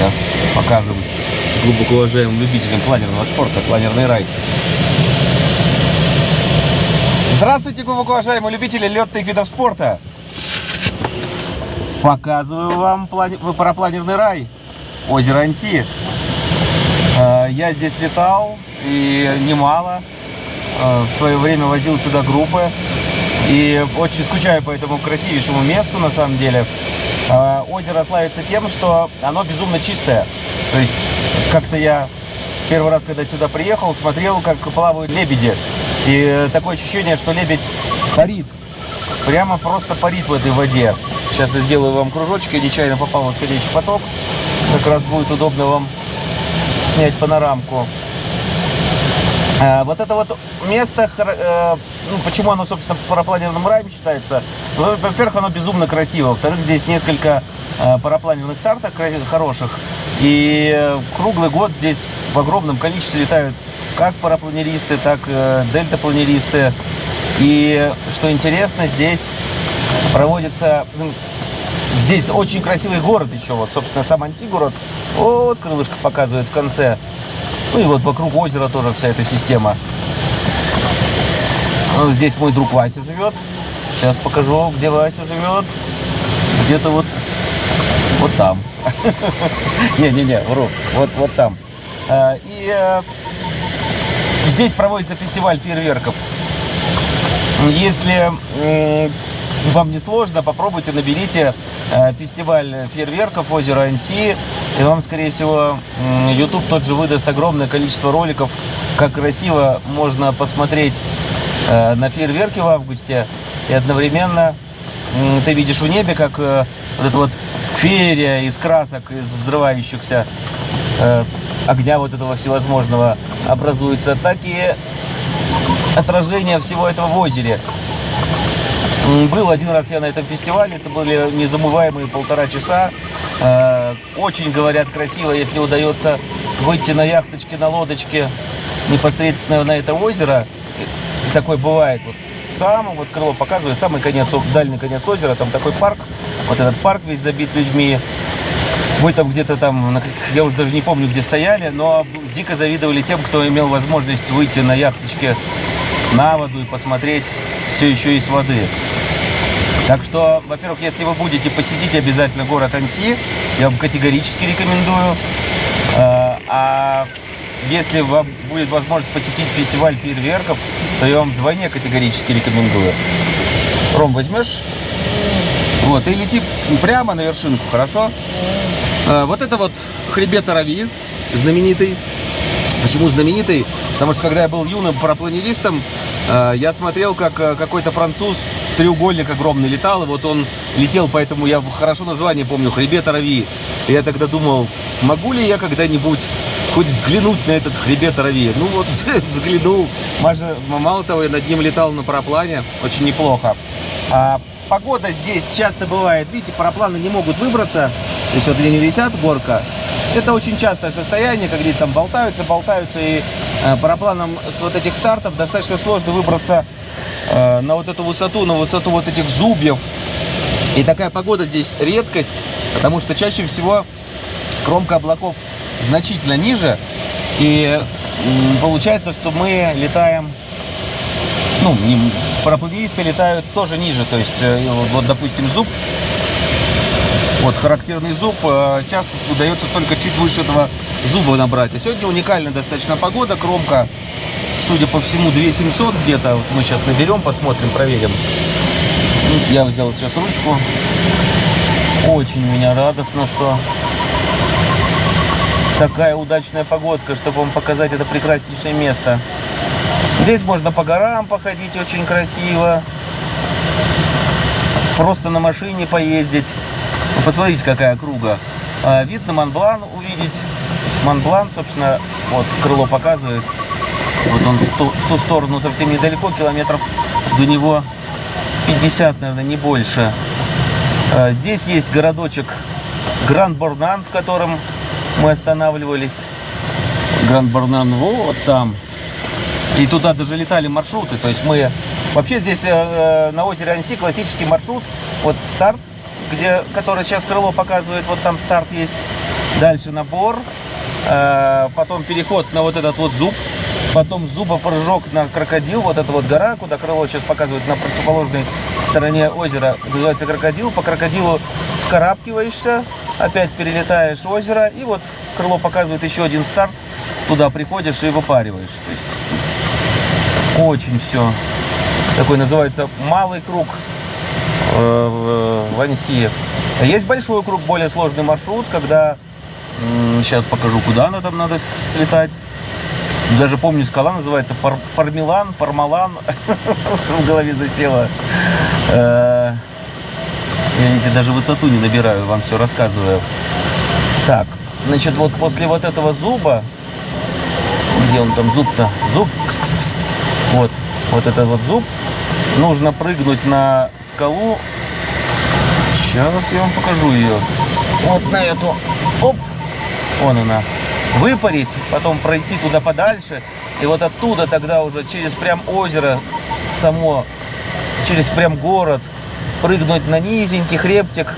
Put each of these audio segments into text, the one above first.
Сейчас покажем глубоко уважаемым любителям планерного спорта, планерный рай. Здравствуйте, глубоко уважаемые любители летных видов спорта. Показываю вам плани... парапланерный рай, озеро Анси. Э, я здесь летал и немало. Э, в свое время возил сюда группы. И очень скучаю по этому красивейшему месту, на самом деле. Э, озеро славится тем, что оно безумно чистое. То есть, как-то я первый раз, когда сюда приехал, смотрел, как плавают лебеди. И такое ощущение, что лебедь парит. Прямо просто парит в этой воде. Сейчас я сделаю вам кружочек, я нечаянно попал в восходящий поток. Как раз будет удобно вам снять панорамку. А, вот это вот место, э, ну, почему оно, собственно, парапланерным раем считается? Ну, во-первых, оно безумно красиво. Во-вторых, здесь несколько э, парапланерных стартов хороших. И круглый год здесь в огромном количестве летают как парапланеристы, так и э, дельтапланеристы. И что интересно, здесь проводится... Ну, здесь очень красивый город еще, вот, собственно, сам Анси город. Вот крылышко показывает в конце. Ну и вот вокруг озера тоже вся эта система. Ну, здесь мой друг Вася живет. Сейчас покажу, где Вася живет. Где-то вот, вот там. Не-не-не, вру. Вот, вот там. А, и э, здесь проводится фестиваль фейерверков. Если вам не сложно, попробуйте, наберите э, фестиваль фейерверков озера Анси, и вам, скорее всего, YouTube тот же выдаст огромное количество роликов, как красиво можно посмотреть э, на фейерверки в августе, и одновременно ты видишь в небе, как э, вот эта вот феерия из красок, из взрывающихся огня вот этого всевозможного образуется, так и отражение всего этого в озере. Был один раз я на этом фестивале, это были незамываемые полтора часа. Э, очень, говорят, красиво, если удается выйти на яхточке, на лодочке непосредственно на это озеро. И такой бывает. Вот самое вот крыло показывает, самый конец, дальний конец озера, там такой парк. Вот этот парк весь забит людьми. Мы там где-то там, я уже даже не помню, где стояли, но дико завидовали тем, кто имел возможность выйти на яхточке на воду и посмотреть все еще из воды. Так что, во-первых, если вы будете, посетить обязательно город Анси, я вам категорически рекомендую. А, а если вам будет возможность посетить фестиваль фейерверков, то я вам вдвойне категорически рекомендую. Ром, возьмешь? Вот, и лети прямо на вершинку, хорошо? А, вот это вот хребет Арави, знаменитый. Почему знаменитый? Потому что когда я был юным парапланеристом, а, я смотрел, как какой-то француз треугольник огромный летал, и вот он летел, поэтому я хорошо название помню, хребет Арави. И я тогда думал, смогу ли я когда-нибудь хоть взглянуть на этот хребет Арави. Ну вот, взглянул. Мало того, я над ним летал на параплане, очень неплохо. А погода здесь часто бывает, видите, парапланы не могут выбраться, то есть вот они висят, горка. Это очень частое состояние, когда там болтаются, болтаются, и э, парапланам с вот этих стартов достаточно сложно выбраться э, на вот эту высоту, на высоту вот этих зубьев. И такая погода здесь редкость, потому что чаще всего кромка облаков значительно ниже, и получается, что мы летаем, ну, парапланеристы летают тоже ниже, то есть, э, вот, допустим, зуб вот, характерный зуб э, часто удается только чуть выше этого зуба набрать. А сегодня уникальная достаточно погода, кромка, судя по всему, 2700 где-то. Вот мы сейчас наберем, посмотрим, проверим. Ну, я взял сейчас ручку. Очень меня радостно, что такая удачная погодка, чтобы вам показать это прекраснейшее место. Здесь можно по горам походить очень красиво. Просто на машине поездить. Ну, посмотрите, какая круга. А, вид на Монблан увидеть. Монблан, собственно, вот крыло показывает. Вот он в ту, в ту сторону совсем недалеко, километров до него 50, наверное, не больше. А, здесь есть городочек Гранд-Борнан, в котором мы останавливались. Гранд-Борнан вот там. И туда даже летали маршруты. То есть мы... Вообще здесь э, э на озере Анси классический маршрут. Вот старт где, который сейчас крыло показывает, вот там старт есть. Дальше набор, э, потом переход на вот этот вот зуб, потом зубопрыжок на крокодил, вот эта вот гора, куда крыло сейчас показывает на противоположной стороне озера, называется крокодил. По крокодилу вкарабкиваешься, опять перелетаешь озеро, и вот крыло показывает еще один старт, туда приходишь и выпариваешь. То есть очень все. Такой называется малый круг э, в. Есть большой круг, более сложный маршрут, когда сейчас покажу, куда надо, надо слетать. Даже помню, скала называется Пар Пармилан, Пармалан. В голове засела. Э, я, видите, даже высоту не набираю, вам все рассказываю. Так, значит, вот после вот этого зуба, где он там зуб-то? Зуб, кс -кс -кс. вот, вот этот вот зуб, нужно прыгнуть на скалу. Сейчас я вам покажу ее. Вот на эту, оп, вон она выпарить, потом пройти туда подальше, и вот оттуда тогда уже через прям озеро само, через прям город, прыгнуть на низенький хребтик,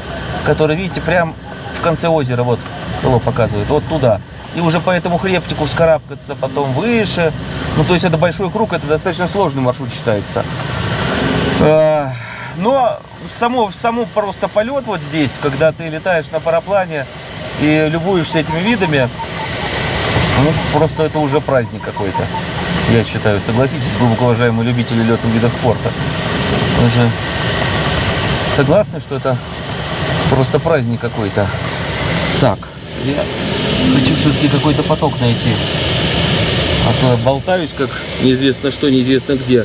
который, видите, прям в конце озера, вот, крыло показывает, вот туда. И уже по этому хребтику вскарабкаться потом выше. Ну, то есть это большой круг, это достаточно сложный маршрут считается. Но само, само просто полет вот здесь, когда ты летаешь на параплане и любуешься этими видами, ну, просто это уже праздник какой-то, я считаю. Согласитесь, глубоко уважаемые любители летных видов спорта. Вы же согласны, что это просто праздник какой-то? Так, я хочу все-таки какой-то поток найти. А то я болтаюсь, как неизвестно что, неизвестно где.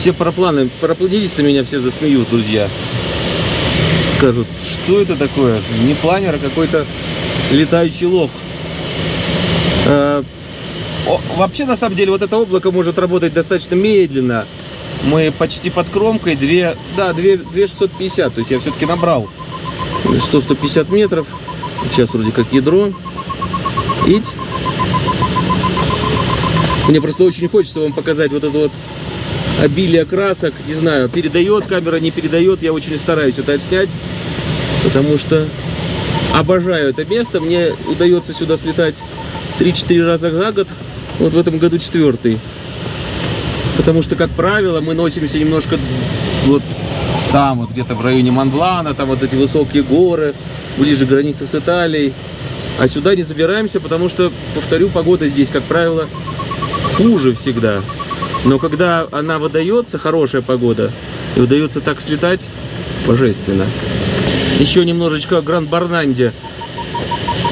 Все парапланы, парапланисты меня все засмеют, друзья. Скажут, что это такое? Не планер, а какой-то летающий лох. Э, вообще, на самом деле, вот это облако может работать достаточно медленно. Мы почти под кромкой, 2, да, 2, 2650, то есть я все-таки набрал 100-150 метров. Сейчас вроде как ядро. Ить. Мне просто очень хочется вам показать вот это вот обилие красок. Не знаю, передает камера, не передает. Я очень стараюсь это отснять, потому что обожаю это место. Мне удается сюда слетать 3-4 раза за год. Вот в этом году четвертый. Потому что, как правило, мы носимся немножко вот там, вот где-то в районе Монблана, там вот эти высокие горы, ближе к границе с Италией. А сюда не забираемся, потому что, повторю, погода здесь, как правило, хуже всегда. Но когда она выдается, хорошая погода, и удается так слетать, божественно. Еще немножечко Гранд-Барнанде.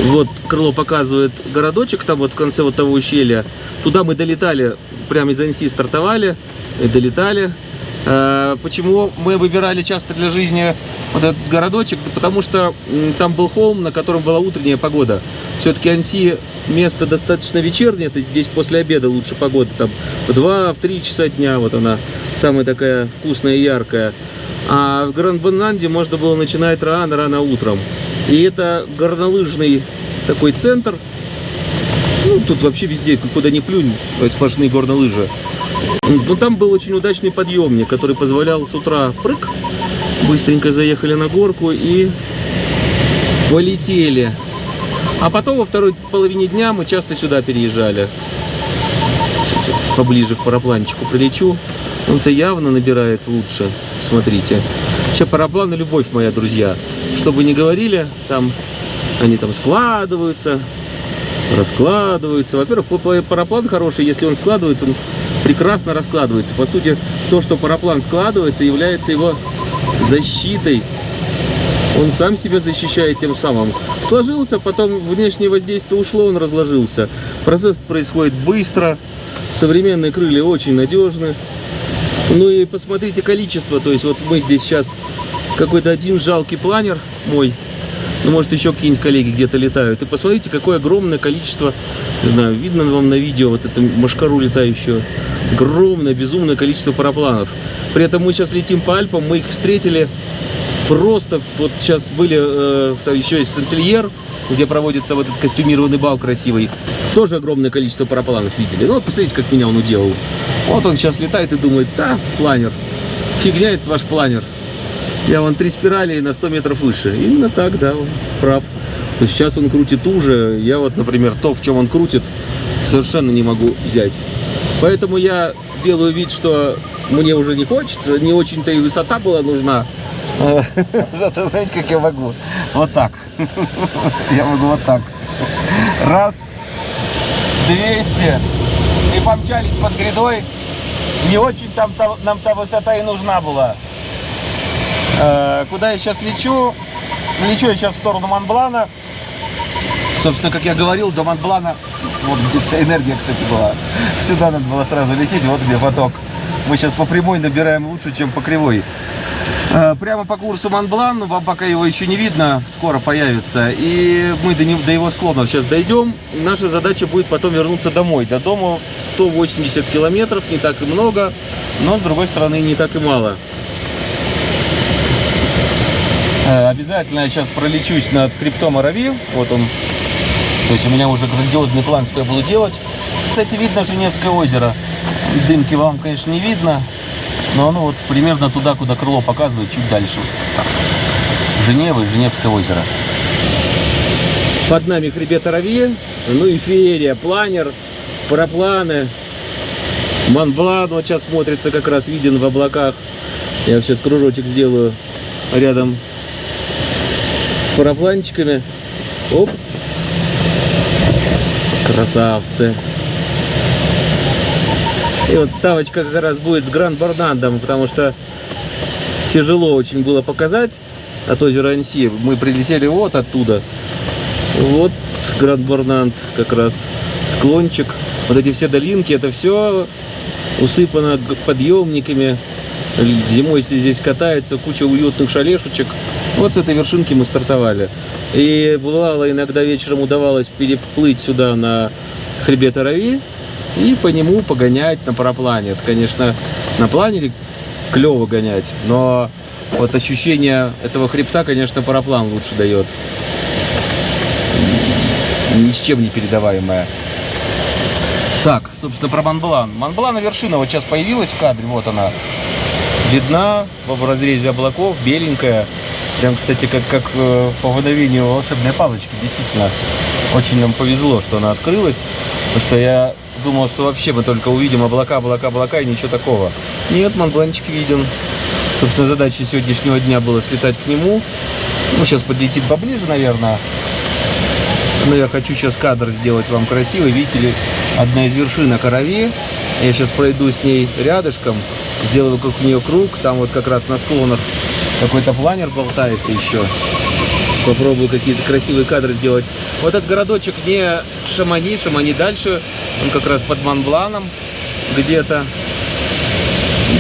Вот крыло показывает городочек, там вот в конце вот того ущелья. Туда мы долетали, прямо из Анси стартовали и долетали. А, почему мы выбирали часто для жизни вот этот городочек? Потому что там был холм, на котором была утренняя погода. Все-таки Анси место достаточно вечернее, то есть здесь после обеда лучше погода. Там в 2-3 часа дня вот она самая такая вкусная и яркая. А в Гранд-Бананде можно было начинать рано-рано утром. И это горнолыжный такой центр. Ну, тут вообще везде, куда ни плюнь, сплошные горнолыжи. Но там был очень удачный подъемник, который позволял с утра прыг, быстренько заехали на горку и полетели. А потом во второй половине дня мы часто сюда переезжали. Сейчас я поближе к парапланчику прилечу. Он-то явно набирает лучше. Смотрите. Сейчас парапланы любовь моя, друзья. Что бы ни говорили, там они там складываются, раскладываются. Во-первых, параплан хороший, если он складывается, он прекрасно раскладывается. По сути, то, что параплан складывается, является его защитой. Он сам себя защищает тем самым. Сложился, потом внешнее воздействие ушло, он разложился. Процесс происходит быстро. Современные крылья очень надежны. Ну и посмотрите количество. То есть вот мы здесь сейчас какой-то один жалкий планер мой. Ну, может, еще какие-нибудь коллеги где-то летают. И посмотрите, какое огромное количество, не знаю, видно вам на видео вот эту машкару летающую. Огромное, безумное количество парапланов. При этом мы сейчас летим по Альпам, мы их встретили просто, вот сейчас были, э, еще есть Сентельер, где проводится вот этот костюмированный бал красивый. Тоже огромное количество парапланов видели. Ну вот посмотрите, как меня он уделал. Вот он сейчас летает и думает, да, планер, фигня этот ваш планер. Я вон три спирали на 100 метров выше. Именно так, да, он прав. то сейчас он крутит уже. Я вот, например, то, в чем он крутит, совершенно не могу взять. Поэтому я делаю вид, что мне уже не хочется, не очень-то и высота была нужна. Зато знаете, как я могу? Вот так. Я могу вот так. Раз, 200. И помчались под грядой. Не очень там нам та высота и нужна была. Э, куда я сейчас лечу? Лечу я сейчас в сторону Монблана. Собственно, как я говорил, до Монблана, вот где вся энергия, кстати, была. Сюда надо было сразу лететь, вот где поток. Мы сейчас по прямой набираем лучше, чем по кривой. Э, прямо по курсу Монблан, вам пока его еще не видно, скоро появится. И мы до, него, до его склонов сейчас дойдем. Наша задача будет потом вернуться домой. До дома 180 километров, не так и много, но с другой стороны не так и мало. Э, обязательно я сейчас пролечусь над хребтом Арави. Вот он. То есть у меня уже грандиозный план, что я буду делать. Кстати, видно Женевское озеро. Дымки вам, конечно, не видно. Но оно вот примерно туда, куда крыло показывает, чуть дальше. И Женевское озеро. Под нами хребет Аравия, ну и феерия, планер, парапланы. Монблан вот сейчас смотрится, как раз виден в облаках. Я сейчас кружочек сделаю рядом парапланчиками. Оп. Красавцы. И вот ставочка как раз будет с Гранд Барнандом, потому что тяжело очень было показать от озера Анси. Мы прилетели вот оттуда. Вот Гранд Барнанд как раз склончик. Вот эти все долинки, это все усыпано подъемниками. Зимой здесь катается куча уютных шалешечек. Вот с этой вершинки мы стартовали. И бывало, иногда вечером удавалось переплыть сюда на хребет Арави и по нему погонять на параплане. Это, конечно, на планере клево гонять, но вот ощущение этого хребта, конечно, параплан лучше дает. Ни с чем не передаваемое. Так, собственно, про Монблан. Монблана вершина вот сейчас появилась в кадре, вот она. Видна в разрезе облаков, беленькая. Прям, кстати, как, как э, по мгновению волшебной палочки. Действительно, очень нам повезло, что она открылась. Потому что я думал, что вообще мы только увидим облака, облака, облака и ничего такого. Нет, Монбланчик виден. Собственно, задача сегодняшнего дня была слетать к нему. Ну, сейчас подлетит поближе, наверное. Но я хочу сейчас кадр сделать вам красивый. Видите ли, одна из вершин на Корове. Я сейчас пройду с ней рядышком, сделаю вокруг нее круг. Там вот как раз на склонах какой-то планер болтается еще. Попробую какие-то красивые кадры сделать. Вот этот городочек не Шамани, Шамани дальше. Он как раз под Монбланом где-то.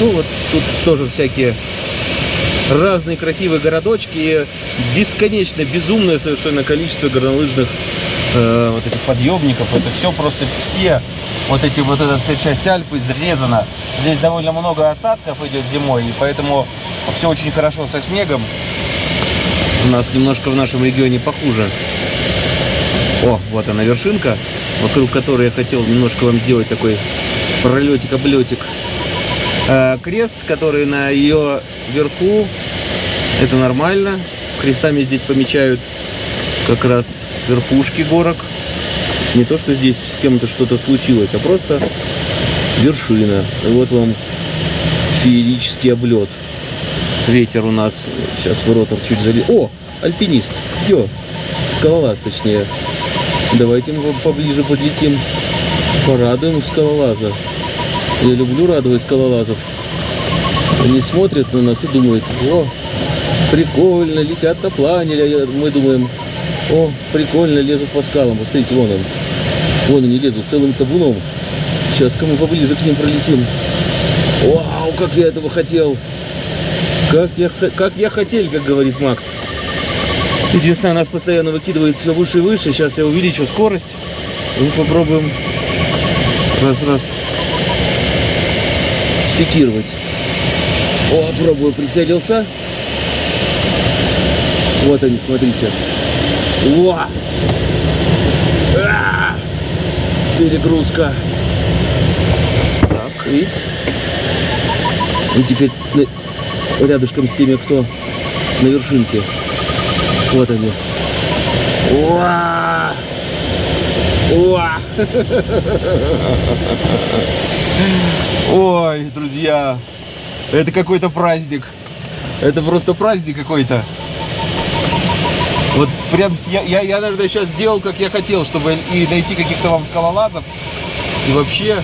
Ну вот тут тоже всякие разные красивые городочки и бесконечно безумное совершенно количество горнолыжных э, вот этих подъемников. Это все просто все вот эти вот эта вся часть Альпы изрезана. Здесь довольно много осадков идет зимой, и поэтому все очень хорошо со снегом. У нас немножко в нашем регионе похуже. О, вот она вершинка, вокруг которой я хотел немножко вам сделать такой пролетик-облетик. А, крест, который на ее верху, это нормально. Крестами здесь помечают как раз верхушки горок. Не то, что здесь с кем-то что-то случилось, а просто вершина. И вот вам феерический облет. Ветер у нас, сейчас в ротор чуть залез. О, альпинист, йо, скалолаз точнее. Давайте мы поближе подлетим, порадуем скалолаза. Я люблю радовать скалолазов. Они смотрят на нас и думают, о, прикольно, летят на планере. Мы думаем, о, прикольно, лезут по скалам. Посмотрите, вон он. Вон они лезут целым табуном. Сейчас кому поближе к ним пролетим. Вау, как я этого хотел. Как я, как я хотел, как говорит Макс. Единственное, нас постоянно выкидывает все выше и выше. Сейчас я увеличу скорость. Мы попробуем раз-раз спикировать. О, пробую, прицелился. Вот они, смотрите. Во! А! Перегрузка. Так, видите? И теперь рядышком с теми, кто на вершинке. Вот они. Уа! Уа! Ой, друзья, это какой-то праздник. Это просто праздник какой-то. Прям я, я, я, наверное, сейчас сделал, как я хотел, чтобы и найти каких-то вам скалолазов. И вообще,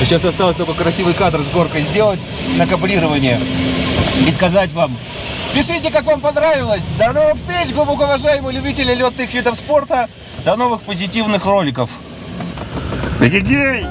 сейчас осталось только красивый кадр с горкой сделать на каблирование. И сказать вам, пишите, как вам понравилось. До новых встреч, глубоко уважаемые любители летных видов спорта. До новых позитивных роликов. Эгегей!